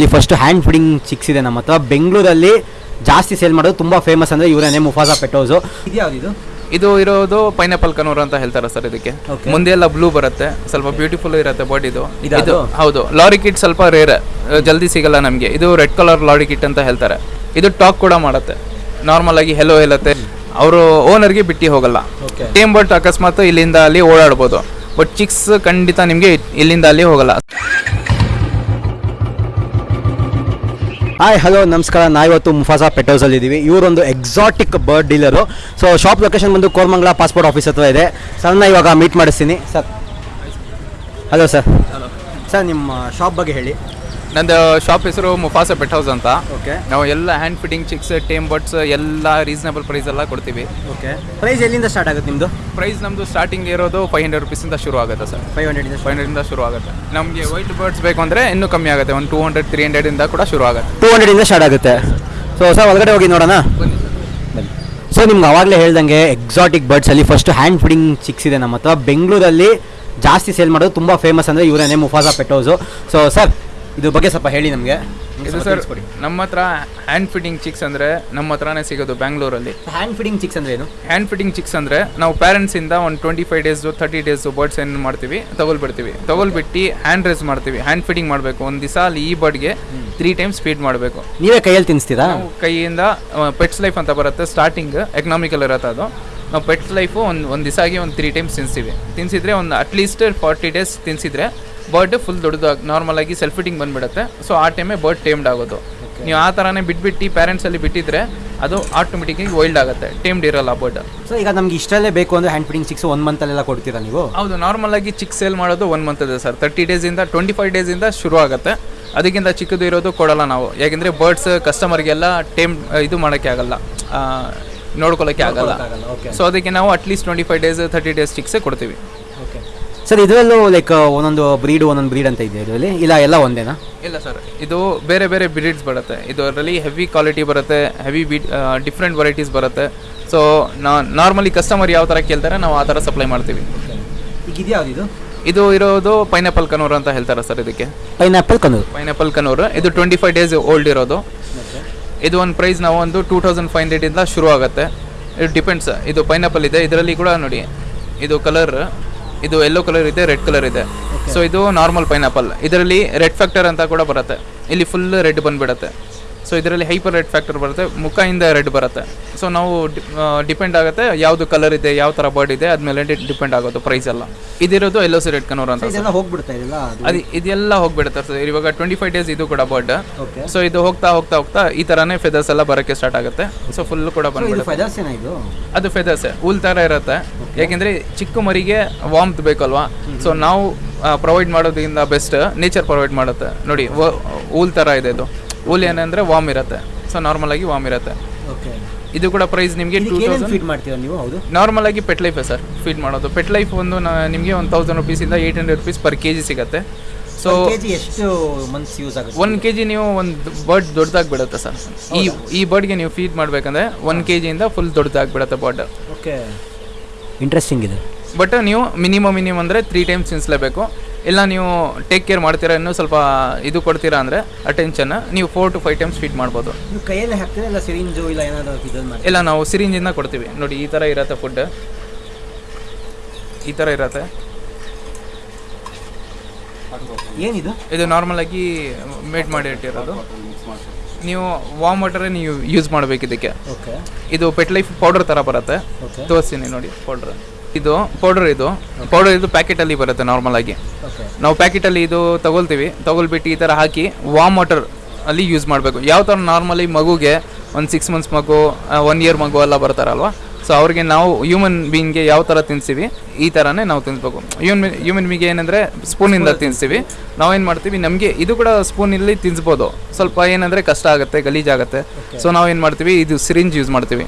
ಇಲ್ಲಿ first hand feeding chicks ಇದೆ ನಮ್ಮ ಹತ್ರ. ಬೆಂಗಳೂರಲ್ಲಿ ಜಾಸ್ತಿ ಸೇಲ್ ಮಾಡೋದು ತುಂಬಾ ಫೇಮಸ್ ಅಂದ್ರೆ ಇವರೇನೆ ಮುಫಾಸಾ ಪೆಟೋಸು ಇದು ಇದು? ಇರೋದು ಪೈನಾಪಲ್ ಕನೂರ್ ಅಂತ ಹೇಳ್ತಾರೆ ಸರ್ ಇದಕ್ಕೆ. Okay. ಮುಂದೆ ಎಲ್ಲ ಬ್ಲೂ ಬರುತ್ತೆ ಸ್ವಲ್ಪ ಬ್ಯೂಟಿಫುಲ್ ಇರುತ್ತೆ ಬಾಡಿ ಇದು ಇದಾ ಅದು? ಹೌದು. ಲಾರಿ ಕಿಟ್ ಸ್ವಲ್ಪ ರೇರ್ ಜಲ್ದಿ ಸಿಗಲ್ಲ ನಮಗೆ. ಇದು ರೆಡ್ ಕಲರ್ ಲಾರಿ ಕಿಟ್ ಅಂತ ಹೇಳ್ತಾರೆ. ಇದು ಟಾಕ್ ಕೂಡ ಮಾಡುತ್ತೆ. ನಾರ್ಮಲ್ ಆಗಿ ಹೆಲೋ ಹೇಳುತ್ತೆ. ಅವರು ಓನರ್ಗೆ ಬಿಟ್ಟು ಹೋಗಲ್ಲ. ಟೀಮ್ ಟೇಮ್ ಬಟ್ ಅಕಸ್ಮಾತ್ ಇಲ್ಲಿಂದ ಅಲ್ಲಿ ಓಡಾಡ್ಬೋದು. ಬಟ್ ಚಿಕ್ಸ್ ಖಂಡಿತ ನಿಮಗೆ ಇಲ್ಲಿಂದ ಅಲ್ಲಿ ಹೋಗಲ್ಲ. ಹಾಯ್ ಹಲೋ ನಮಸ್ಕಾರ. ನಾವಿವತ್ತು ಮುಫಾಸಾ ಪೆಟೋಸಲ್ಲಿ ಇದ್ದೀವಿ ಇವರೊಂದು exotic bird dealer so shop location ಬಂದು ಕೋರ್ಮಂಗ್ಲಾ ಪಾಸ್ಪೋರ್ಟ್ ಆಫೀಸ್ ಹತ್ರ ಇದೆ. ಸರ್ನ ಇವಾಗ ಮೀಟ್ ಮಾಡಿಸ್ತೀನಿ. ಸರ್ ಹಲೋ ಸರ್ ಸರ್ ನಿಮ್ಮ ಶಾಪ್ ಬಗ್ಗೆ ಹೇಳಿ. ನಂದು ಶಾಪ್ ಹೆಸರು ಮುಫಾಸ ಪೆಟ್ ಹೌಸ್ ಅಂತ. ಓಕೆ ನಾವು ಎಲ್ಲ hand feeding chicks tame birds ಎಲ್ಲ ರೀಸನಬಲ್ ಪ್ರೈಸ್ ಎಲ್ಲ ಕೊಡ್ತೀವಿ. ಓಕೆ ಪ್ರೈಸ್ ಎಲ್ಲಿಂದ ಸ್ಟಾರ್ಟ್ ಆಗುತ್ತೆ ನಿಮ್ಮದು ಪ್ರೈಸ್ ನಮ್ಮದು ಸ್ಟಾರ್ಟಿಂಗ್ ಇರೋದು ಫೈವ್ ಹಂಡ್ರೆಡ್ ರುಪೀಸಿಂದ ಶುರು ಆಗುತ್ತೆ ಸರ್. ಫೈವ್ ಹಂಡ್ರೆಡ್ ಫೈವ್ ಹಂಡ್ರೆಡಿಂದ ಶುರು ಆಗುತ್ತೆ. ನಮಗೆ ವೈಟ್ ಬರ್ಡ್ಸ್ ಬೇಕು ಅಂದರೆ ಇನ್ನೂ ಕಮ್ಮಿ ಆಗುತ್ತೆ. ಒಂದು ಟೂ ಹಂಡ್ರೆಡ್ ತ್ರೀ ಹಂಡ್ರೆಡಿಂದ ಕೂಡ ಶುರು ಆಗುತ್ತೆ. ಟೂ ಹಂಡ್ರೆಡಿಂದ ಸ್ಟಾರ್ಟ್ ಆಗುತ್ತೆ. ಸೊ ಸರ್ ಒಳಗಡೆ ಹೋಗಿ ನೋಡೋಣ? ಸೊ ನಿಮ್ಗೆ ಆವಾಗಲೇ ಹೇಳ್ದಂಗೆ ಎಕ್ಸಾಟಿಕ್ ಬರ್ಡ್ಸಲ್ಲಿ ಫಸ್ಟ್ ಹ್ಯಾಂಡ್ ಫಿಟ್ಟಿಂಗ್ ಚಿಕ್ಸ್ ಇದೆ ನಮ್ಮ ಹತ್ರ. ಬೆಂಗಳೂರಲ್ಲಿ ಜಾಸ್ತಿ ಸೇಲ್ ಮಾಡೋದು ತುಂಬ ಫೇಮಸ್ ಅಂದರೆ ಇವರೇನೆ ಪೆಟ್ ಹೌಸು ಸೊ ಸರ್ ಇದ್ರ ಬಗ್ಗೆ ಸ್ವಲ್ಪ ಹೇಳಿ ನಮಗೆ. ಇದು ಸರ್ ನಮ್ಮ ಹತ್ರ ಹ್ಯಾಂಡ್ ಫಿಟ್ಟಿಂಗ್ ಚಿಕ್ಸ್ ಅಂದರೆ ನಮ್ಮ ಹತ್ರನೇ ಸಿಗೋದು ಬ್ಯಾಂಗ್ಳೂರಲ್ಲಿ. ಹ್ಯಾಂಡ್ ಫೀಡಿಂಗ್ ಚಿಕ್ಸ್ ಅಂದ್ರೆ ಏನು? ಹ್ಯಾಂಡ್ ಫಿಟ್ಟಿಂಗ್ ಚಿಕ್ಸ್ ಅಂದರೆ ನಾವು ಪೇರೆಂಟ್ಸಿಂದ ಒಂದು twenty five days thirty days birds ಏನು ಮಾಡ್ತೀವಿ ತಗೊಳ್ಬಿಡ್ತೀವಿ. ತಗೊಳ್ಬಿಟ್ಟು ಹ್ಯಾಂಡ್ ರೇಸ್ ಮಾಡ್ತೀವಿ. ಹ್ಯಾಂಡ್ ಫಿಟ್ಟಿಂಗ್ ಮಾಡಬೇಕು. ಒಂದು ದಿವಸ ಅಲ್ಲಿ ಈ ಬರ್ಡ್ಗೆ ತ್ರೀ ಟೈಮ್ಸ್ ಫೀಡ್ ಮಾಡಬೇಕು. ನೀವೇ ಕೈಯಲ್ಲಿ ತಿನ್ನಿಸ್ತೀರಾ? ಕೈಯಿಂದ ಪೆಟ್ಸ್ ಲೈಫ್ ಅಂತ ಬರುತ್ತೆ ಸ್ಟಾರ್ಟಿಂಗ್ ಎಕನಾಮಿಕಲ್ ಇರುತ್ತೆ ಅದು. ನಾವು ಪೆಟ್ಸ್ ಲೈಫು ಒಂದು ಒಂದು ದಿವಸ ಆಗಿ ಒಂದು ತ್ರೀ ಟೈಮ್ಸ್ ತಿನ್ನಿಸ್ತೀವಿ. ತಿನ್ಸಿದ್ರೆ ಒಂದು ಅಟ್ಲೀಸ್ಟ್ ಫಾರ್ಟಿ ಡೇಸ್ ತಿನ್ಸಿದ್ರೆ ಬರ್ಡ್ ಫುಲ್ ದೊಡ್ಡದು ನಾರ್ಮಲ್ ಆಗಿ ಸೆಲ್ಫ್ ಫಿಟ್ಟಿಂಗ್ ಬಂದ್ಬಿಡುತ್ತೆ. ಸೊ ಆ ಟೈಮೇ ಬರ್ಡ್ ಟೇಮ್ಡ್ ಆಗೋದು. ನೀವು ಆ ಥರನೇ ಬಿಟ್ಬಿಟ್ಟು ಪ್ಯಾರೆಂಟ್ಸಲ್ಲಿ ಬಿಟ್ಟಿದ್ರೆ ಅದು ಆಟೋಮೆಟಿಕ್ಕಾಗಿ ವೈಲ್ಡ್ ಆಗುತ್ತೆ ಟೇಮ್ಡ್ ಇರಲ್ಲ ಬರ್ಡ್ ಸೊ ಈಗ ನಮ್ಗೆ ಇಷ್ಟಲ್ಲೇ ಬೇಕು ಅಂದರೆ ಹ್ಯಾಂಡ್ ಫಿಟ್ಟಿಂಗ್ ಸಿಕ್ಸ್ ಒನ್ ಮಂತಲ್ಲೆಲ್ಲ ಕೊಡ್ತೀರಾ ನೀವು? ಹೌದು ನಾರ್ಮಲ್ ಆಗಿ ಚಿಕ್ಕ ಸೇಲ್ ಮಾಡೋದು ಒನ್ ಮಂತ್ ಇದೆ ಸರ್. ತರ್ಟಿ ಡೇಸಿಂದ ಟ್ವೆಂಟಿ ಫೈವ್ ಡೇಸಿಂದ ಶುರು ಆಗುತ್ತೆ. ಅದಕ್ಕಿಂತ ಚಿಕ್ಕದು ಇರೋದು ಕೊಡಲ್ಲ ನಾವು. ಯಾಕೆಂದರೆ ಬರ್ಡ್ಸ್ ಕಸ್ಟಮರ್ಗೆಲ್ಲ ಟೇಮ್ ಇದು ಮಾಡೋಕ್ಕೆ ಆಗಲ್ಲ. ನೋಡ್ಕೊಳ್ಳೋಕ್ಕೆ ಆಗಲ್ಲ. ಸೊ ಅದಕ್ಕೆ ನಾವು at least twenty five days thirty days ಚಿಕ್ಸೇ ಕೊಡ್ತೀವಿ. ಸರ್ ಇದರಲ್ಲೂ ಲೈಕ್ ಒಂದೊಂದು ಬ್ರೀಡ್ ಒಂದೊಂದು ಬ್ರೀಡ್ ಅಂತ ಇದೆ ಇದರಲ್ಲಿ? ಇಲ್ಲ ಎಲ್ಲ ಒಂದೇನಾ? ಇಲ್ಲ ಸರ್ ಇದು ಬೇರೆ ಬೇರೆ ಬ್ರೀಡ್ಸ್ ಬರುತ್ತೆ. ಇದರಲ್ಲಿ ಹೆವಿ ಕ್ವಾಲಿಟಿ ಬರುತ್ತೆ ಹೆವಿ ಬೀಟ್ ಡಿಫ್ರೆಂಟ್ ವೆರೈಟೀಸ್ ಬರುತ್ತೆ. ಸೊ ನಾ ನಾರ್ಮಲಿ ಕಸ್ಟಮರ್ ಯಾವ ಥರ ಕೇಳ್ತಾರೆ ನಾವು ಆ ಥರ ಸಪ್ಲೈ ಮಾಡ್ತೀವಿ. ಈಗ ಇದ್ಯಾವ್ದು ಇದು? ಇದು ಇರೋದು ಪೈನಾಪಲ್ ಕನೂರ್ ಅಂತ ಹೇಳ್ತಾರೆ ಸರ್ ಇದಕ್ಕೆ. Pineapple conure? Pineapple conure. ಇದು ಟ್ವೆಂಟಿ ಫೈವ್ ಡೇಸ್ ಓಲ್ಡ್ ಇರೋದು ಇದು ಒಂದು ಪ್ರೈಸ್ ನಾವು ಒಂದು ಟೂ ತೌಸಂಡ್ ಫೈವ್ ಹಂಡ್ರೆಡಿಂದ ಶುರು ಆಗುತ್ತೆ ಇದು ಡಿಪೆಂಡ್ಸ್ ಇದು ಪೈನಾಪಲ್ ಇದೆ. ಇದರಲ್ಲಿ ಕೂಡ ನೋಡಿ ಇದು ಕಲರ್ ಇದು ಯೆಲ್ಲೋ ಕಲರ್ ಇದೆ ರೆಡ್ ಕಲರ್ ಇದೆ. ಸೊ ಇದು ನಾರ್ಮಲ್ ಪೈನಾಪಲ್ ಇದರಲ್ಲಿ ರೆಡ್ ಫ್ಯಾಕ್ಟರ್ ಅಂತ ಕೂಡ ಬರುತ್ತೆ. ಇಲ್ಲಿ ಫುಲ್ ರೆಡ್ ಬಂದ್ಬಿಡುತ್ತೆ. ಸೊ ಇದರಲ್ಲಿ ಹೈಪರ್ ರೆಡ್ ಫ್ಯಾಕ್ಟರ್ ಬರುತ್ತೆ. ಮುಖದಿಂದ ರೆಡ್ ಬರುತ್ತೆ. ಸೊ ನಾವು ಡಿಪೆಂಡ್ ಆಗುತ್ತೆ ಯಾವುದು ಕಲರ್ ಇದೆ ಯಾವ ಥರ ಬರ್ಡ್ ಇದೆ ಅದ್ಮೇಲೆ ಡಿಪೆಂಡ್ ಆಗೋದು ಪ್ರೈಸ್ ಎಲ್ಲ. ಇದಿರೋದು ಎಲ್ಲೋ ಸಿ ರೆಡ್ ಕನೋರ್ ಅಂತ ಹೋಗ್ಬಿಡ್ತಾ ಅದು ಇದೆಲ್ಲ ಹೋಗ್ಬಿಡುತ್ತೆ ಸರ್. ಇವಾಗ ಟ್ವೆಂಟಿ ಫೈವ್ ಡೇಸ್ ಇದು ಕೂಡ ಬರ್ಡ್ ಸೊ ಇದು ಹೋಗ್ತಾ ಹೋಗ್ತಾ ಹೋಗ್ತಾ ಈ ಥರನೇ ಫೆದರ್ಸ್ ಎಲ್ಲ ಬರೋಕ್ಕೆ ಸ್ಟಾರ್ಟ್ ಆಗುತ್ತೆ. ಸೊ ಫುಲ್ ಕೂಡ ಬಂದ್ಬಿಡುತ್ತೆ. ಅದು ಫೆದರ್ಸ್ ಹುಲ್ ಥರ ಇರುತ್ತೆ. ಯಾಕೆಂದರೆ ಚಿಕ್ಕ ಮರಿಗೆ ವಾಮ್ತ್ ಬೇಕಲ್ವಾ? ಸೊ ನಾವು ಪ್ರೊವೈಡ್ ಮಾಡೋದ್ರಿಂದ ಬೆಸ್ಟ್ ನೇಚರ್ ಪ್ರೊವೈಡ್ ಮಾಡುತ್ತೆ. ನೋಡಿ ಊಲ್ ಥರ ಇದೆ ಇದು. ಊಲ್ ಏನಂದರೆ ವಾಮ್ ಇರುತ್ತೆ. ಸೊ ನಾರ್ಮಲ್ ಆಗಿ ವಾಮ್ ಇರುತ್ತೆ. ಓಕೆ ಇದು ಕೂಡ ಪ್ರೈಸ್ ನಿಮಗೆ ಟೂ ತೌಸಂಡ್ ಫೀಟ್ ಮಾಡ್ತೀರಾ ನೀವು? ಹೌದು. ನಾರ್ಮಲ್ ಆಗಿ ಪೆಟ್ ಲೈಫೇ ಸರ್ ಫೀಡ್ ಮಾಡೋದು. ಪೆಟ್ ಲೈಫ್ ಒಂದು ನಿಮಗೆ ಒಂದು thousand ರುಪೀಸಿಂದ eight hundred rupees per K G ಸಿಗುತ್ತೆ. ಸೊ ಎಷ್ಟು ಮಂತ್ಸ್ ಯೂಸ್ ಆಗುತ್ತೆ? ಒನ್ ಕೆ ಜಿ ನೀವು ಒಂದು ಬರ್ಡ್ ದೊಡ್ಡದಾಗಿ ಬಿಡುತ್ತೆ ಸರ್ ಈ ಈ ಬರ್ಡ್ಗೆ ನೀವು ಫೀಡ್ ಮಾಡಬೇಕಂದ್ರೆ ಒನ್ ಕೆ ಜಿಯಿಂದ ಫುಲ್ ದೊಡ್ಡದಾಗಿ ಬಿಡುತ್ತೆ ಬರ್ಡ್ ಓಕೆ ಇಂಟ್ರೆಸ್ಟಿಂಗ್ ಇದೆ. ಬಟ್ ನೀವು ಮಿನಿಮಮ್ ಮಿನಿಮಮ್ ಅಂದರೆ ತ್ರೀ ಟೈಮ್ಸ್ ತಿನ್ನಿಸ್ಲೇಬೇಕು ಇಲ್ಲ ನೀವು ಟೇಕ್ ಕೇರ್ ಮಾಡ್ತೀರಾ ಇನ್ನೂ ಸ್ವಲ್ಪ ಇದು ಕೊಡ್ತೀರಾ ಅಂದರೆ ಅಟೆನ್ಷನ್ ನೀವು four to five times feed ಮಾಡ್ಬೋದು. ನೀವು ಕೈಯಲ್ಲಿ ಹಾಕ್ತೀರಾ ಇಲ್ಲ ಸಿರಿಂಜು ಇಲ್ಲ ಏನಾದರೂ ಇದನ್ನು ಮಾಡಿ ಇಲ್ಲ ನಾವು ಸಿರಿಂಜಿಂದ ಕೊಡ್ತೀವಿ. ನೋಡಿ ಈ ಥರ ಇರತ್ತೆ ಫುಡ್ ಈ ಥರ ಇರತ್ತೆ. ಏನಿದು? ಇದು ನಾರ್ಮಲ್ ಆಗಿ ಮೇಟ್ ಮಾಡಿ ಇಟ್ಟಿರೋದು. ನೀವು ವಾಮ್ ವಾಟರೇ ನೀವು ಯೂಸ್ ಮಾಡಬೇಕು ಇದಕ್ಕೆ. ಇದು ಪೆಟ್ ಲೈಫ್ ಪೌಡರ್ ಥರ ಬರುತ್ತೆ. ತೋರಿಸ್ತೀನಿ ನೋಡಿ ಪೌಡ್ರ್ ಇದು ಪೌಡರ್ ಇದು. ಪೌಡರ್ ಇದು ಪ್ಯಾಕೆಟಲ್ಲಿ ಬರುತ್ತೆ ನಾರ್ಮಲ್ ಆಗಿ. ನಾವು ಪ್ಯಾಕೆಟಲ್ಲಿ ಇದು ತಗೊಳ್ತೀವಿ. ತಗೊಳ್ಬಿಟ್ಟು ಈ ಥರ ಹಾಕಿ ವಾಮ್ ವಾಟರ್ ಅಲ್ಲಿ ಯೂಸ್ ಮಾಡಬೇಕು. ಯಾವ ಥರ ನಾರ್ಮಲಿ ಮಗುಗೆ ಒಂದು ಸಿಕ್ಸ್ ಮಂತ್ಸ್ ಮಗು ಒನ್ ಇಯರ್ ಮಗು ಎಲ್ಲ ಬರ್ತಾರಲ್ವ? ಸೊ ಅವ್ರಿಗೆ ನಾವು ಹ್ಯೂಮನ್ ಬೀಯಿಂಗ್ಗೆ ಯಾವ ಥರ ತಿನ್ನಿಸ್ತೀವಿ ಈ ಥರನೇ ನಾವು ತಿನ್ನಿಸ್ಬೇಕು ಹ್ಯೂಮನ್ ಹ್ಯೂಮನ್ ಬೀಗೆ ಏನಂದರೆ ಸ್ಪೂನಿಂದ ತಿನ್ನಿಸ್ತೀವಿ ನಾವೇನು ಮಾಡ್ತೀವಿ? ನಮಗೆ ಇದು ಕೂಡ ಸ್ಪೂನಲ್ಲಿ ತಿನ್ಸ್ಬೋದು. ಸ್ವಲ್ಪ ಏನಂದರೆ ಕಷ್ಟ ಆಗುತ್ತೆ ಗಲೀಜಾಗುತ್ತೆ ಸೊ ನಾವೇನು ಮಾಡ್ತೀವಿ? ಇದು ಸಿರಿಂಜ್ ಯೂಸ್ ಮಾಡ್ತೀವಿ.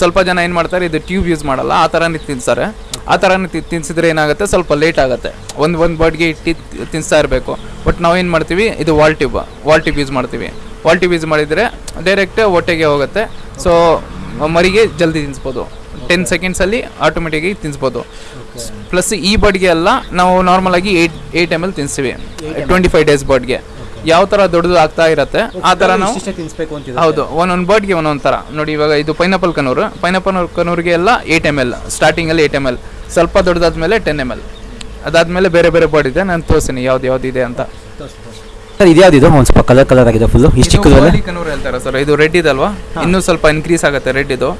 ಸ್ವಲ್ಪ ಜನ ಏನು ಮಾಡ್ತಾರೆ? ಇದು ಟ್ಯೂಬ್ ಯೂಸ್ ಮಾಡಲ್ಲ. ಆ ಥರನೇ ತಿನ್ನಿಸ್ತಾರೆ ಆ ಥರನೇ ತಿ ತಿನ್ಸಿದ್ರೆ ಏನಾಗುತ್ತೆ? ಸ್ವಲ್ಪ ಲೇಟ್ ಆಗುತ್ತೆ. ಒಂದು ಒಂದು ಬಾಡ್ಗೆ ಇಟ್ಟು ತಿನ್ನಿಸ್ತಾ ಇರಬೇಕು. ಬಟ್ ನಾವೇನು ಮಾಡ್ತೀವಿ? ಇದು wall tube wall tube use ಮಾಡ್ತೀವಿ. ವಾಲ್ ಟ್ಯೂಬ್ ಯೂಸ್ ಮಾಡಿದರೆ ಡೈರೆಕ್ಟ್ ಹೊಟ್ಟೆಗೆ ಹೋಗುತ್ತೆ. ಸೊ ಮರಿಗೆ ಜಲ್ದಿ ತಿನ್ಸ್ಬೋದು. ಟೆನ್ ಸೆಕೆಂಡ್ಸಲ್ಲಿ ಆಟೋಮೆಟಿಕಾಗಿ ತಿನ್ಸ್ಬೋದು. ಪ್ಲಸ್ ಈ ಬರ್ಡ್ಗೆ ಎಲ್ಲ ನಾವು ನಾರ್ಮಲ್ ಆಗಿ ಏಯ್ಟ್ ಏಯ್ಟ್ ಎಂ ಎಲ್ ತಿನ್ನಿಸ್ತೀವಿ ಟ್ವೆಂಟಿ ಫೈವ್ ಡೇಸ್ ಬರ್ಡ್ಗೆ ಯಾವ ಥರ ದೊಡ್ಡದು ಆಗ್ತಾ ಇರತ್ತೆ ಆ ಥರ ನಾವು ತಿನ್ಸ್ಬೇಕು ಅಂತಿದೆ ಹೌದು ಒಂದೊಂದು ಬರ್ಡ್ಗೆ ಒಂದೊಂದು ಥರ ನೋಡಿ ಇವಾಗ ಇದು ಪೈನಾಪಲ್ ಕನೂರು. ಪೈನಾಪಲ್ ಕನೂರಿಗೆ ಎಲ್ಲ ಏಯ್ಟ್ ಎಂ ಎಲ್ ಸ್ಟಾರ್ಟಿಂಗಲ್ಲಿ ಏಟ್ ಎಂ ಎಲ್ ಸ್ವಲ್ಪ ದೊಡ್ಡದಾದ್ಮೇಲೆ ಟೆನ್ ಎಂ ಎಲ್ ಅದಾದಮೇಲೆ ಬೇರೆ ಬೇರೆ ಬರ್ಡ್ ಇದೆ ನಾನು ತೋರಿಸ್ತೀನಿ ಯಾವ್ದು ಯಾವ್ದು ಇದೆ ಅಂತ. ಸರ್ ಇದು? ಒಂದು ಸ್ವಲ್ಪ ಕಲರ್ ಕಲರ್ ಆಗಿದೆ ಫುಲ್ ಇಷ್ಟು ಚಿಕ್ಕದಲ್ಲ ಕನೂರು ಹೇಳ್ತಾರೆ ಸರ್. ಇದು ರೆಡ್ ಇದಲ್ವಾ? ಇನ್ನೂ ಸ್ವಲ್ಪ ಇನ್ಕ್ರೀಸ್ ಆಗುತ್ತೆ ರೆಡ್ ಇದು.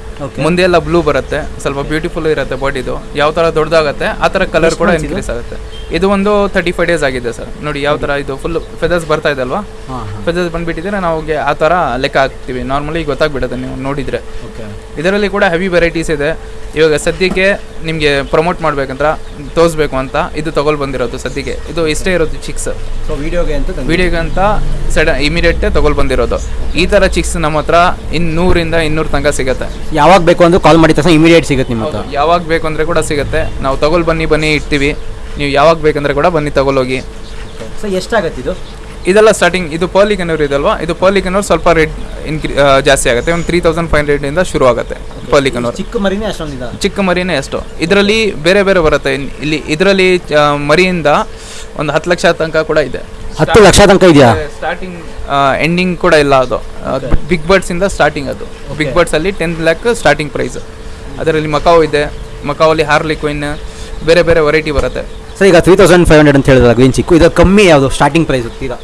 ಮುಂದೆ ಎಲ್ಲ ಬ್ಲೂ ಬರುತ್ತೆ. ಸ್ವಲ್ಪ ಬ್ಯೂಟಿಫುಲ್ ಇರುತ್ತೆ ಬಾಡಿ ಇದು. ಯಾವ ತರ ದೊಡ್ಡದಾಗುತ್ತೆ ಆ ತರ ಕಲರ್ ಕೂಡ ಇನ್ಕ್ರೀಸ್ ಆಗುತ್ತೆ. ಇದು ಒಂದು ತರ್ಟಿ ಫೈವ್ ಡೇಸ್ ಆಗಿದೆ ಸರ್. ನೋಡಿ ಯಾವ ತರ ಇದು ಫುಲ್ ಫೆದರ್ಸ್ ಬರ್ತಾ ಇದೆ ಅಲ್ವಾ? ಫೆದರ್ಸ್ ಬಂದ್ಬಿಟ್ಟಿದ್ರೆ ನಾವು ಆ ತರ ಲೆಕ್ಕ ಹಾಕ್ತಿವಿ. ನಾರ್ಮಲಿ ಗೊತ್ತಾಗ್ಬಿಡುತ್ತೆ ನೀವು ನೋಡಿದ್ರೆ. ಇದರಲ್ಲಿ ಕೂಡ ಹೆವಿ ವೆರೈಟೀಸ್ ಇದೆ. ಇವಾಗ ಸದ್ಯಕ್ಕೆ ನಿಮಗೆ ಪ್ರಮೋಟ್ ಮಾಡ್ಬೇಕಂತ ತೋರಿಸ್ಬೇಕು ಅಂತ ಇದು ತಗೊಳ್ ಬಂದಿರೋದು ಸದ್ಯಕ್ಕೆ. ಇದು ಇಷ್ಟೇ ಇರೋದು ಚಿಕ್ಸ್. ವಿಡಿಯೋಗೆ ಅಂತ ತಂದು- ಅಂತ ಸಡ ಇಮಿಡಿಯೇಟ್ ತಗೊಳ್ ಬಂದಿರೋದು. ಈ ಥರ ಚಿಕ್ಸ್ ನಮ್ಮ ಹತ್ರ ಇನ್ನೂರಿಂದ ಇನ್ನೂರು ತನಕ ಸಿಗುತ್ತೆ. ಯಾವಾಗ ಬೇಕು ಅಂದ್ರೆ ಕಾಲ್ ಮಾಡಿದ ತಕ್ಷಣ ಇಮಿಡಿಯೇಟ್ ಸಿಗುತ್ತೆ ನಿಮ್ಮ ಹತ್ರ. ಯಾವಾಗ ಬೇಕು ಅಂದರೆ ಕೂಡ ಸಿಗುತ್ತೆ. ನಾವು ತಗೊಳ್ ಬನ್ನಿ ಬನ್ನಿ ಇಡ್ತೀವಿ ನೀವು ಯಾವಾಗ ಬೇಕಂದ್ರೆ ಕೂಡ ಬನ್ನಿ ತಗೊಳೋಗಿ ಸೊ ಎಷ್ಟಾಗತ್ತೆ ಇದು? ಇದೆಲ್ಲ ಸ್ಟಾರ್ಟಿಂಗ್ ಇದು ಪರ್ಲಿ ಕನ್ನೂರು ಇದಲ್ವಾ ಇದು ಪರ್ಲಿ ಕನ್ನೂರು ಸ್ವಲ್ಪ ರೇಟ್ ಇನ್ಕ್ರಿ ಜಾಸ್ತಿ ಆಗುತ್ತೆ. ಒಂದು ತ್ರೀ ತೌಸಂಡ್ ಫೈವ್ ಹಂಡ್ರೆಡಿಂದ ಶುರು ಆಗುತ್ತೆ ಪರ್ಲಿ ಕನ್ನೂರು ಚಿಕ್ಕ ಮರಿನೇ ಅಷ್ಟೊಂದಿದೆ ಚಿಕ್ಕ ಮರಿನೇ ಎಷ್ಟು ಇದರಲ್ಲಿ ಬೇರೆ ಬೇರೆ ಬರುತ್ತೆ. ಇಲ್ಲಿ ಇದರಲ್ಲಿ ಮರಿಯಿಂದ ಒಂದು ಹತ್ತು ಲಕ್ಷ ತನಕ ಕೂಡ ಇದೆ. ಹತ್ತು ಲಕ್ಷ ತನಕ ಇದೆಯಾ? ಸ್ಟಾರ್ಟಿಂಗ್ ಎಂಡಿಂಗ್ ಕೂಡ ಇಲ್ಲ ಅದು. ಬಿಗ್ ಬರ್ಡ್ಸ್ ಇಂದ ಸ್ಟಾರ್ಟಿಂಗ್ ಅದು. ಬಿಗ್ ಬರ್ಡ್ಸ್ ಅಲ್ಲಿ ಟೆನ್ ಲ್ಯಾಕ್ ಸ್ಟಾರ್ಟಿಂಗ್ ಪ್ರೈಸ್ ಅದರಲ್ಲಿ ಮಕಾವ್ ಇದೆ. ಮಕಾವಲ್ಲಿ ಹಾರ್ಲಿ ಕ್ವಿನ್ ಬೇರೆ ಬೇರೆ ವೆರೈಟಿ ಬರುತ್ತೆ. ಸರ್ ಈಗ ತ್ರೀ ತೌಸಂಡ್ ಫೈವ್ ಹಂಡ್ರೆಡ್ ಅಂತ ಹೇಳಿದ್ರೆ ಗ್ರೀನ್ ಚಿಕ್ಕು ಇದು ಕಮ್ಮಿ ಯಾವುದು? ಸ್ಟಾರ್ಟಿಂಗ್ ಪ್ರೈಸ್ ತೀರಾ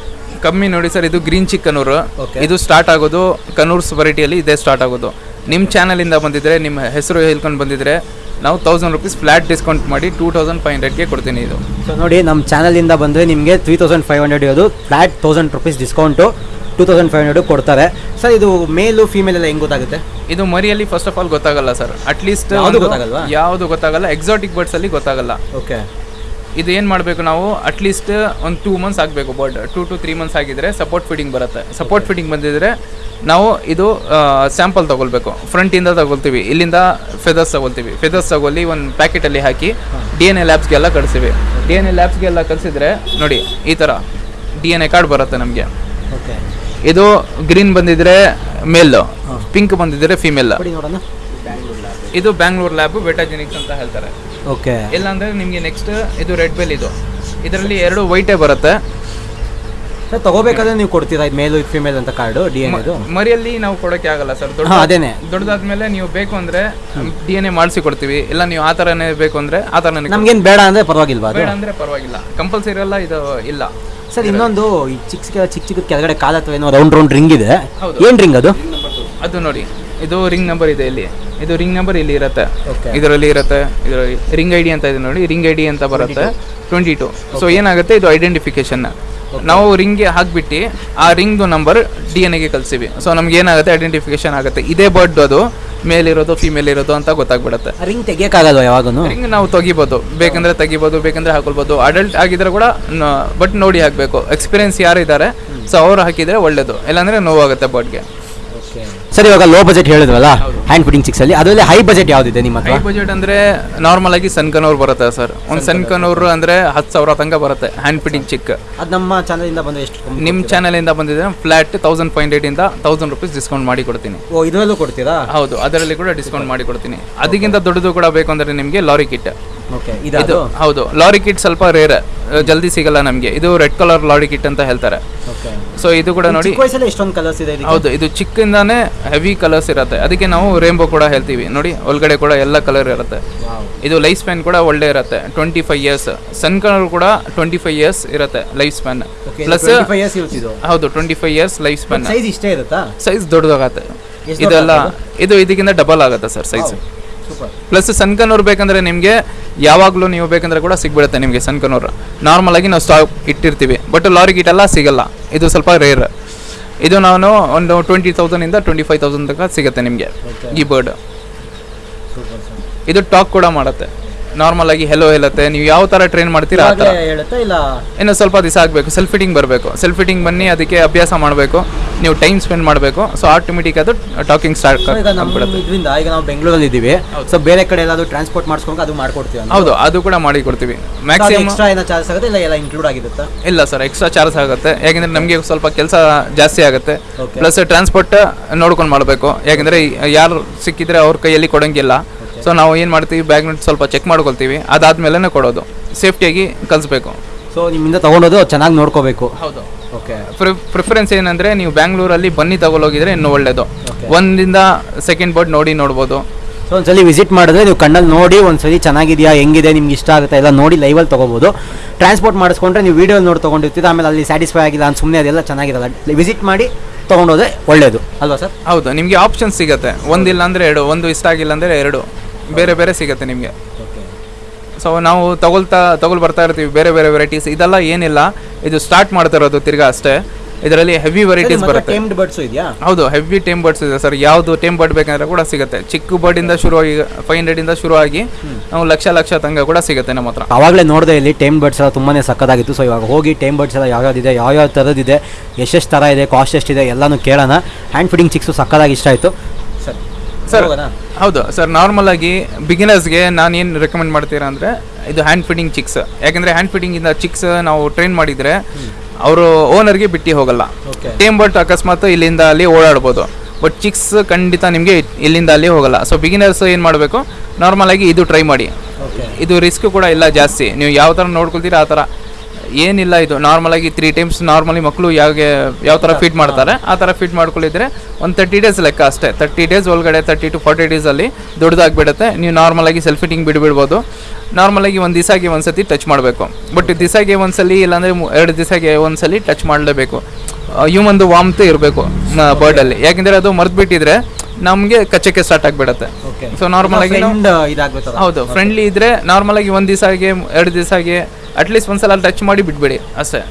ಕಮ್ಮಿ ನೋಡಿ ಸರ್ ಇದು ಗ್ರೀನ್ ಚಿಕ್ ಕನೂರು. ಇದು ಸ್ಟಾರ್ಟ್ ಆಗೋದು ಕನೂರ್ಸ್ ವೆರೈಟಿಯಲ್ಲಿ ಇದೇ ಸ್ಟಾರ್ಟ್ ಆಗೋದು. ನಿಮ್ಮ ಚಾನಲಿಂದ ಬಂದಿದ್ರೆ ನಿಮ್ಮ ಹೆಸರು ಹೇಳ್ಕೊಂಡು ಬಂದಿದ್ರೆ ನಾವು ತೌಸಂಡ್ ರುಪೀಸ್ ಫ್ಲಾಟ್ ಡಿಸ್ಕೌಂಟ್ ಮಾಡಿ ಟೂ ತೌಸಂಡ್ ಫೈವ್ ಹಂಡ್ರೆಡ್ಗೆ ಕೊಡ್ತೀನಿ ಇದು. ಸೊ ನೋಡಿ ನಮ್ಮ ಚಾನಲಿಂದ ಬಂದರೆ ನಿಮಗೆ ತ್ರೀ ತೌಸಂಡ್ ಫೈವ್ ಹಂಡ್ರೆಡ್ ಇರೋದು flat thousand rupees discount two thousand five hundred ಕೊಡ್ತಾರೆ. ಸರ್ ಇದು ಮೇಲು ಫೀಮೇಲ್ ಎಲ್ಲ ಹೆಂಗೆ ಗೊತ್ತಾಗುತ್ತೆ? ಇದು ಮರಿಯಲ್ಲಿ ಫಸ್ಟ್ ಆಫ್ ಆಲ್ ಗೊತ್ತಾಗಲ್ಲ ಸರ್. ಅಟ್ಲೀಸ್ಟ್ ಯಾವ್ದು ಗೊತ್ತಾಗಲ್ಲ. ಎಕ್ಸಾಟಿಕ್ ಬರ್ಡ್ಸ್ ಅಲ್ಲಿ ಗೊತ್ತಾಗಲ್ಲ. ಓಕೆ ಇದು ಏನು ಮಾಡಬೇಕು ನಾವು? ಅಟ್ಲೀಸ್ಟ್ ಒಂದು ಟೂ ಮಂತ್ಸ್ ಆಗಬೇಕು bird two to three months ಆಗಿದ್ರೆ ಸಪೋರ್ಟ್ ಫಿಟ್ಟಿಂಗ್ ಬರುತ್ತೆ. ಸಪೋರ್ಟ್ ಫಿಟ್ಟಿಂಗ್ ಬಂದಿದ್ದರೆ ನಾವು ಇದು ಸ್ಯಾಂಪಲ್ ತೊಗೊಳ್ಬೇಕು. ಫ್ರಂಟಿಂದ ತೊಗೊಳ್ತೀವಿ. ಇಲ್ಲಿಂದ ಫೆದರ್ಸ್ ತೊಗೊಳ್ತೀವಿ. ಫೆದರ್ಸ್ ತಗೊಳ್ಳಿ ಒಂದು ಪ್ಯಾಕೆಟಲ್ಲಿ ಹಾಕಿ ಡಿ ಎನ್ ಎ ಲ್ಯಾಬ್ಸ್ಗೆಲ್ಲ ಕಳಿಸ್ತೀವಿ ಡಿ ಎನ್ ಎ ಲ್ಯಾಬ್ಸ್ಗೆಲ್ಲ ಕಳಿಸಿದ್ರೆ ನೋಡಿ ಈ ಥರ ಡಿ ಎನ್ ಎ ಕಾರ್ಡ್ ಬರುತ್ತೆ ನಮಗೆ. ಓಕೆ ಇದು ಗ್ರೀನ್ ಬಂದಿದ್ರೆ ಮೇಲ್ ಪಿಂಕ್ ಬಂದಿದ್ರೆ ಫಿಮೇಲ್ ಇದು ಬ್ಯಾಂಗ್ಳೂರ್ ಲ್ಯಾಬ್ ಬೆಟಾಜೆನಿಕ್ಸ್ ಅಂತ ಹೇಳ್ತಾರೆ. ಓಕೆ ಇಲ್ಲ ಅಂದ್ರೆ ನಿಮಗೆ ನೆಕ್ಸ್ಟ್ ಇದು ರೆಡ್ ಬೆಲ್ ಇದು. ಇದರಲ್ಲಿ ಎರಡು ವೈಟೇ ಬರುತ್ತೆ. ಸರ್ ತಗೋಬೇಕಾದ್ರೆ ನೀವು ಕೊಡ್ತೀರಾ? ಇದು ಮೇಲು ಫಿಮೇಲ್ ಅಂತ ಕಾರ್ಡು ಡಿ ಎನ್ ಇದು ಮರಿಯಲ್ಲಿ ನಾವು ಕೊಡೋಕೆ ಆಗಲ್ಲ ಸರ್ ದೊಡ್ಡ ಅದೇನೆ. ದೊಡ್ಡದಾದ್ಮೇಲೆ ನೀವು ಬೇಕು ಅಂದ್ರೆ ಡಿ ಎನ್ ಎ ಮಾಡಿಸಿ ಕೊಡ್ತೀವಿ. ಇಲ್ಲ ನೀವು ಆ ಥರನೇ ಬೇಕು ಅಂದ್ರೆ ಆ ಕೊಡ್ತೀವಿ. ನಮ್ಗೇನು ಬೇಡ ಅಂದ್ರೆ ಪರವಾಗಿಲ್ವಾ ಬೇಡ ಅಂದ್ರೆ ಪರವಾಗಿಲ್ಲ. ಕಂಪಲ್ಸರಿ ಎಲ್ಲ ಇದು ಇಲ್ಲ. ಸರ್ ಇನ್ನೊಂದು ಈ ಚಿಕ್ಕ ಚಿಕ್ಕ ಚಿಕ್ಕ ಚಿಕ್ಕ ಕೆಳಗಡೆ ಕಾಲ ಅಥವಾ ಏನೋ ರೌಂಡ್ ರೌಂಡ್ ರಿಂಗ್ ಇದೆ. ಏನು ರಿಂಗ್ ಅದು? ಅದು ನೋಡಿ. ಇದು ರಿಂಗ್ ನಂಬರ್ ಇದೆ ಇಲ್ಲಿ. ಇದು ರಿಂಗ್ ನಂಬರ್ ಇಲ್ಲಿ ಇರುತ್ತೆ. ಇದರಲ್ಲಿ ಇರುತ್ತೆ ಇದರಲ್ಲಿ ರಿಂಗ್ ಐ ಡಿ ಅಂತ ಇದೆ ನೋಡಿ ರಿಂಗ್ ಐ ಡಿ ಅಂತ ಬರುತ್ತೆ. ಟ್ವೆಂಟಿ ಟು ಸೊ ಏನಾಗುತ್ತೆ? ಇದು ಐಡೆಂಟಿಫಿಕೇಶನ್ ನಾವು ರಿಂಗ್ಗೆ ಹಾಕ್ಬಿಟ್ಟು ಆ ರಿಂಗ್ದು ನಂಬರ್ ಡಿ ಎನ್ ಎಗೆ ಕಲ್ಸಿವಿ ಸೊ ನಮ್ಗೆ ಏನಾಗುತ್ತೆ? ಐಡೆಂಟಿಫಿಕೇಶನ್ ಆಗುತ್ತೆ. ಇದೇ ಬರ್ಡ್ ಅದು. ಮೇಲ್ ಇರೋದು ಫಿಮೇಲ್ ಇರೋದು ಅಂತ ಗೊತ್ತಾಗ್ಬಿಡುತ್ತೆ. ರಿಂಗ್ ತೆಗಿಯೋಕ್ಕಾಗಲ್ಲ ಯಾವಾಗೂ ರಿಂಗ್ ನಾವು ತೆಗಿಬೋದು. ಬೇಕಂದ್ರೆ ತೆಗಿಬೋದು ಬೇಕಂದ್ರೆ ಹಾಕೊಳ್ಬೋದು. ಅಡಲ್ಟ್ ಆಗಿದ್ರೆ ಕೂಡ ಬಟ್ ನೋಡಿ ಹಾಕಬೇಕು. ಎಕ್ಸ್ಪೀರಿಯನ್ಸ್ ಯಾರು ಇದ್ದಾರೆ ಸೊ ಅವ್ರು ಹಾಕಿದರೆ ಒಳ್ಳೇದು. ಇಲ್ಲಾಂದ್ರೆ ನೋವಾಗುತ್ತೆ ಬರ್ಡ್ಗೆ ಸರ್ ಇವಾಗ ಲೋ ಬಜೆಟ್ ಹೇಳಿದ್ರಲ್ಲ ಹ್ಯಾಂಡ್ ಫಿಟ್ಟಿಂಗ್ ಸಿಕ್ಸ್ ಅಲ್ಲಿ ಅದರಲ್ಲಿ ಹೈ ಬಜೆಟ್ ಯಾವ್ದಿದೆ ನಿಮ್ಮ ಹೈ ಬಜೆಟ್ ಅಂದ್ರೆ ನಾರ್ಮಲ್ ಆಗಿ ಸನ್ಕನೂರ್ ಬರುತ್ತೆ ಸರ್ ಒಂದು ಸನ್ಕನೂರ್ ಅಂದ್ರೆ ಹತ್ತು ಸಾವಿರ ತನಕ ಬರುತ್ತೆ ಹ್ಯಾಂಡ್ ಫಿಟ್ಟಿಂಗ್ ಚಿಕ್ ಅದು ನಮ್ಮ ಚಾನಲ್ ಇಂದ ಬಂದ ಎಷ್ಟು ನಿಮ್ಮ ಚಾನಲ್ ಇಂದ ಬಂದಿದೆ ಫ್ಲಾಟ್ ತೌಸಂಡ್ ಪಾಯಿಂಟ್ ಏಟ್ ಇಂದ ತೌಸಂಡ್ ರುಪೀಸ್ ಡಿಸ್ಕೌಂಟ್ ಮಾಡಿ ಕೊಡ್ತೀನಿ. ಓ ಇದರಲ್ಲೂ ಕೊಡ್ತೀರಾ? ಹೌದು ಅದರಲ್ಲಿ ಕೂಡ ಡಿಸ್ಕೌಂಟ್ ಮಾಡಿ ಕೊಡ್ತೀನಿ. ಅದಕ್ಕಿಂತ ದೊಡ್ಡದು ಕೂಡ ಬೇಕು ಅಂದ್ರೆ ನಿಮಗೆ ಲಾರಿ ಕಿಟ್ ಇದು ಹೌದು ಲಾರಿ ಕಿಟ್ ಸ್ವಲ್ಪ ರೇರ್ ಜಲ್ದಿ ಸಿಗಲ್ಲ ನಮಗೆ. ಇದು ರೆಡ್ ಕಲರ್ ಲಾರಿ ಕಿಟ್ ಅಂತ ಹೇಳ್ತಾರೆ. ಸೊ ಇದು ಕೂಡ ನೋಡಿ ಎಷ್ಟೊಂದು ಕಲರ್ಸ್ ಇದೆ? ಹೌದು ಇದು ಚಿಕ್ಕಿಂದಾನೇ ಹೆವಿ ಕಲರ್ಸ್ ಇರುತ್ತೆ. ಅದಕ್ಕೆ ನಾವು ರೇಂಬೋ ಕೂಡ ಹೇಳ್ತೀವಿ. ನೋಡಿ ಒಳಗಡೆ ಕೂಡ ಎಲ್ಲ ಕಲರ್ ಇರುತ್ತೆ. ಇದು ಲೈಫ್ ಸ್ಪ್ಯಾನ್ ಕೂಡ ಒಳ್ಳೆ ಇರುತ್ತೆ. Twenty five years sun colour ಕೂಡ ಟ್ವೆಂಟಿ ಫೈವ್ ಇಯರ್ಸ್ ಇರುತ್ತೆ ಲೈಫ್ ಸ್ಪ್ಯಾನ್ ಪ್ಲಸ್ 25 years ಇರುತ್ತೆ ಇದು. ಹೌದು twenty five years life span size ಇಷ್ಟೇ ಇರುತ್ತಾ? ಸೈಜ್ ದೊಡ್ಡದಾಗತ್ತೆ. ಇದೆಲ್ಲ ಇದು ಇದಕ್ಕಿಂತ ಡಬಲ್ ಆಗುತ್ತೆ ಸರ್ ಸೈಜ್ ಪ್ಲಸ್ ಸನ್ಕನೂರ್ ಬೇಕಂದ್ರೆ ನಿಮಗೆ ಯಾವಾಗಲೂ ನೀವು ಬೇಕಂದ್ರೆ ಕೂಡ ಸಿಗ್ಬಿಡುತ್ತೆ ನಿಮಗೆ ಸನ್ಕನೂರ್ ನಾರ್ಮಲ್ ಆಗಿ ನಾವು ಸ್ಟಾಕ್ ಇಟ್ಟಿರ್ತೀವಿ. ಬಟ್ ಲಾರಿ ಗೀಟ್ ಎಲ್ಲ ಸಿಗಲ್ಲ. ಇದು ಸ್ವಲ್ಪ ರೇರ್ ಇದು ನಾನು ಒಂದು ಟ್ವೆಂಟಿ ತೌಸಂಡಿಂದ ಟ್ವೆಂಟಿ ಫೈವ್ ತೌಸಂಡ್ ತನಕ ಸಿಗುತ್ತೆ ನಿಮಗೆ. ಈ ಬರ್ಡ್ ಇದು ಟಾಕ್ ಕೂಡ ಮಾಡುತ್ತೆ. ನಾರ್ಮಲ್ ಆಗಿ ಹೆಲೋ ಹೇಳುತ್ತೆ. ನೀವು ಯಾವ ತರ ಟ್ರೈನ್ ಮಾಡ್ತೀರಾ ಆ ಥರ ಹೇಳುತ್ತಾ ಇಲ್ಲ? ಇನ್ನು ಸ್ವಲ್ಪ ದಿವಸ ಆಗಬೇಕು. ಸೆಲ್ಫ್ ಫಿಟ್ಟಿಂಗ್ ಬರಬೇಕು. ಸೆಲ್ಫ್ ಫಿಟ್ಟಿಂಗ್ ಬನ್ನಿ ಅದಕ್ಕೆ ಅಭ್ಯಾಸ ಮಾಡಬೇಕು. ನೀವು ಟೈಮ್ ಸ್ಪೆಂಡ್ ಮಾಡಬೇಕು. ಸೊ ಆಟೋಮೆಟಿಕ್ ಅದು ಟಾಕಿಂಗ್ ಸ್ಟಾರ್ಟ್ ಈಗ ನಮ್ಮ ಇದರಿಂದ ಈಗ ನಾವು ಬೆಂಗಳೂರಲ್ಲಿ ಇದ್ದೀವಿ ಸೊ ಬೇರೆ ಕಡೆ ಎಲ್ಲಾದ್ರೂ ಟ್ರಾನ್ಸ್ಪೋರ್ಟ್ ಮಾಡಿಸ್ಕೊಂಡು ಅದು ಮಾಡ್ಕೊಡ್ತೀವಿ ಹೌದು ಅದು ಕೂಡ ಮಾಡಿ ಕೊಡ್ತೀವಿ ಮ್ಯಾಕ್ಸಿಮಮ್ ಎಕ್ಸ್ಟ್ರಾ ಏನೋ ಚಾರ್ಜ್ ಆಗುತ್ತೆ ಇಲ್ಲ ಎಲ್ಲ ಇನ್ಕ್ಲೂಡ್ ಆಗಿರುತ್ತಾ? ಇಲ್ಲ ಸರ್ ಎಕ್ಸ್ಟ್ರಾ ಚಾರ್ಜ್ ಆಗುತ್ತೆ. ಯಾಕಂದ್ರೆ ನಮಗೆ ಸ್ವಲ್ಪ ಕೆಲಸ ಜಾಸ್ತಿ ಆಗುತ್ತೆ. Okay. ಪ್ಲಸ್ ಟ್ರಾನ್ಸ್ಪೋರ್ಟ್ ನೋಡ್ಕೊಂಡು ಮಾಡಬೇಕು. ಯಾಕಂದ್ರೆ ಯಾರು ಸಿಕ್ಕಿದ್ರೆ ಅವ್ರ ಕೈಯಲ್ಲಿ ಕೊಡಂಗಿಲ್ಲ. ಸೊ ನಾವು ಏನು ಮಾಡ್ತೀವಿ? ಬ್ಯಾಗ್ ಸ್ವಲ್ಪ ಚೆಕ್ ಮಾಡ್ಕೊಳ್ತೀವಿ. ಅದಾದ್ಮೇಲೆ ಕೊಡೋದು. ಸೇಫ್ಟಿಯಾಗಿ ಕಲಿಸ್ಬೇಕು. ಸೊ ನಿಮ್ಮಿಂದ ತೊಗೊಳೋದು ಚೆನ್ನಾಗಿ ನೋಡ್ಕೋಬೇಕು. ಹೌದು. ಓಕೆ ಪ್ರಿಫರೆನ್ಸ್ ಏನಂದರೆ ನೀವು ಬ್ಯಾಂಗ್ಳೂರಲ್ಲಿ ಬನ್ನಿ ತಗೊಳೋಗಿದ್ರೆ ಇನ್ನೂ ಒಳ್ಳೆಯದು ಒಂದಿಂದ ಸೆಕೆಂಡ್ ಬೋರ್ಡ್ ನೋಡಿ ನೋಡ್ಬೋದು. ಸೊ ಒಂದ್ಸಲಿ ವಿಸಿಟ್ ಮಾಡಿದ್ರೆ ನೀವು ಕಣ್ಣಲ್ಲಿ ನೋಡಿ ಒಂದ್ಸಲಿ ಚೆನ್ನಾಗಿದೆಯಾ ಹೆಂಗಿದೆ ನಿಮ್ಗೆ ಇಷ್ಟ ಆಗುತ್ತೆ ಎಲ್ಲ ನೋಡಿ ಲೈವಲ್ಲಿ ತೊಗೋಬೋದು ಟ್ರಾನ್ಸ್ಪೋರ್ಟ್ ಮಾಡಿಸ್ಕೊಂಡ್ರೆ ನೀವು ವೀಡಿಯೋ ನೋಡಿ ತೊಗೊಂಡಿರ್ತೀರ ಆಮೇಲೆ ಅಲ್ಲಿ ಸ್ಯಾಟಿಸ್ಫೈ ಆಗಿಲ್ಲ ಅಂತ ಸುಮ್ಮನೆ ಅದೆಲ್ಲ ಚೆನ್ನಾಗಿರಲ್ಲ. ವಿಸಿಟ್ ಮಾಡಿ ತೊಗೊಂಡೋದ್ರೆ ಒಳ್ಳೆಯದು ಅಲ್ವಾ ಸರ್? ಹೌದು ನಿಮಗೆ ಆಪ್ಷನ್ ಸಿಗುತ್ತೆ. ಒಂದಿಲ್ಲ ಅಂದರೆ ಎರಡು ಒಂದು ಇಷ್ಟ ಆಗಿಲ್ಲ ಅಂದರೆ ಎರಡು. ಬೇರೆ ಬೇರೆ ಸಿಗುತ್ತೆ ನಿಮಗೆ. ಸೊ ನಾವು ತಗೊಳ್ತಾ ತಗೊಳ್ ಬರ್ತಾ ಇರ್ತೀವಿ ಬೇರೆ ಬೇರೆ ವೆರೈಟೀಸ್ ಇದೆಲ್ಲ ಏನಿಲ್ಲ. ಇದು ಸ್ಟಾರ್ಟ್ ಮಾಡ್ತಾ ಇರೋದು ತಿರ್ಗಾ ಅಷ್ಟೇ. ಇದರಲ್ಲಿ ಹೆವಿ ವೆರೈಟೀಸ್ ಬರುತ್ತೆ. ಟೇಮ್ಡ್ ಬರ್ಡ್ಸು ಇದೆಯಾ? ಹೌದು ಹೆವಿ ಟೇಮ್ ಬರ್ಡ್ಸ್ ಇದೆ ಸರ್. ಯಾವುದು ಟೇಮ್ ಬರ್ಡ್ ಬೇಕಂದ್ರೆ ಕೂಡ ಸಿಗುತ್ತೆ. ಚಿಕ್ಕ ಬರ್ಡಿಂದ ಶುರು ಆಗಿ ಫೈವ್ ಹಂಡ್ರೆಡಿಂದ ಶುರು ಆಗಿ ನಾವು ಲಕ್ಷ ಲಕ್ಷ ತಂಗ ಕೂಡ ಸಿಗುತ್ತೆ ನಮ್ಮ ಹತ್ರ. ಆವಾಗಲೇ ನೋಡಿದೆ ಇಲ್ಲಿ ಟೇಮ್ ಬರ್ಡ್ಸ್ ಎಲ್ಲ ತುಂಬಾ ಸಕ್ಕದಾಗಿತ್ತು ಸೊ ಇವಾಗ ಹೋಗಿ ಟೇಮ್ ಬರ್ಡ್ಸ್ ಎಲ್ಲ ಯಾವ್ಯಾವ್ದಿದೆ ಯಾವ್ಯಾವ ಇದೆ ಎಷ್ಟೆಷ್ಟು ಥರ ಇದೆ ಕಾಸ್ಟ್ ಎಷ್ಟಿದೆ ಎಲ್ಲನೂ ಕೇಳೋಣ. ಹ್ಯಾಂಡ್ ಫೀಡಿಂಗ್ ಚಿಕ್ಸು ಸಕ್ಕದಾಗಿ ಇಷ್ಟ ಆಯಿತು. ಸರ್ ಹೌದು. ಸರ್ ನಾರ್ಮಲ್ ಆಗಿ ಬಿಗಿನರ್ಸ್ಗೆ ನಾನು ಏನು ರೆಕಮೆಂಡ್ ಮಾಡ್ತೀರಾ ಅಂದರೆ ಇದು ಹ್ಯಾಂಡ್ ಫಿಟ್ಟಿಂಗ್ ಚಿಕ್ಸ್ ಯಾಕಂದರೆ ಹ್ಯಾಂಡ್ ಫಿಟ್ಟಿಂಗಿಂದ ಚಿಕ್ಸ್ ನಾವು ಟ್ರೈನ್ ಮಾಡಿದರೆ ಅವರು ಓನರ್ಗೆ ಬಿಟ್ಟು ಹೋಗಲ್ಲ. ಟೇಮ್ ಬಟ್ ಅಕಸ್ಮಾತ್ ಇಲ್ಲಿಂದ ಅಲ್ಲಿ ಓಡಾಡ್ಬೋದು. ಬಟ್ ಚಿಕ್ಸ್ ಖಂಡಿತ ನಿಮಗೆ ಇಲ್ಲಿಂದ ಅಲ್ಲಿ ಹೋಗಲ್ಲ. ಸೊ ಬಿಗಿನರ್ಸ್ ಏನು ಮಾಡಬೇಕು? ನಾರ್ಮಲ್ ಆಗಿ ಇದು ಟ್ರೈ ಮಾಡಿ. ಇದು ರಿಸ್ಕ್ ಕೂಡ ಇಲ್ಲ ಜಾಸ್ತಿ. ನೀವು ಯಾವ ಥರ ನೋಡ್ಕೊಳ್ತೀರಾ ಆ ಥರ ಏನಿಲ್ಲ ಇದು. ನಾರ್ಮಲಾಗಿ ತ್ರೀ ಟೈಮ್ಸ್ ನಾರ್ಮಲಿ ಮಕ್ಕಳು ಯಾವ ಯಾವ ಥರ ಫೀಟ್ ಮಾಡ್ತಾರೆ, ಆ ಥರ ಫಿಟ್ ಮಾಡ್ಕೊಳ್ಳಿದ್ರೆ ಒಂದು ತರ್ಟಿ ಡೇಸ್ ಲೆಕ್ಕ ಅಷ್ಟೇ. ತರ್ಟಿ ಡೇಸ್ ಒಳಗಡೆ ತರ್ಟಿ ಟು ಫಾರ್ಟಿ ಡೇಸಲ್ಲಿ ದೊಡ್ಡದಾಗ್ಬಿಡುತ್ತೆ ನೀವು ನಾರ್ಮಲ್ ಆಗಿ ಸೆಲ್ಫ್ ಫಿಟ್ಟಿಂಗ್ ಬಿಡ್ಬಿಡ್ಬೋದು. ನಾರ್ಮಲ್ ಆಗಿ ಒಂದು ಒಂದ್ಸತಿ ಟಚ್ ಮಾಡಬೇಕು. ಬಟ್ ದಿವಸಗೆ ಒಂದ್ಸಲಿ ಇಲ್ಲಾಂದರೆ ಮು- ಎರಡು ದಿವಸಗೆ ಸಲ ಟಚ್ ಮಾಡಲೇಬೇಕು. ಹ್ಯೂಮನ್ದು ವಾಮ್ತೆ ಇರಬೇಕು ಬರ್ಡಲ್ಲಿ ಯಾಕೆಂದರೆ ಅದು ಮರ್ತ್ಬಿಟ್ಟಿದ್ರೆ ನಮಗೆ ಕಚ್ಚಕ್ಕೆ ಸ್ಟಾರ್ಟ್ ಆಗಿಬಿಡುತ್ತೆ. ಓಕೆ ಸೊ ನಾರ್ಮಲ್ ಆಗಿ ಹೌದು ಫ್ರೆಂಡ್ಲಿ ಇದ್ರೆ ನಾರ್ಮಲ್ ಆಗಿ ಒಂದು ಆಗಿ ಎರಡು ದಿವಸ ಆಗಿ ಅಟ್ಲೀಸ್ಟ್ ಒಂದ್ಸಲ ಟಚ್ ಮಾಡಿ ಬಿಟ್ಬಿಡಿ ಅಷ್ಟೇ.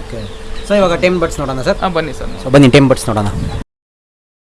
ಓಕೆ ಸೊ ಇವಾಗ ಟೈಮ್ ಬಟ್ಸ್ ನೋಡೋಣ ಸರ್? ಹಾಂ ಬನ್ನಿ ಸರ್. ಸೊ ಬನ್ನಿ ಟೈಮ್ ಬಟ್ಸ್ ನೋಡೋಣ.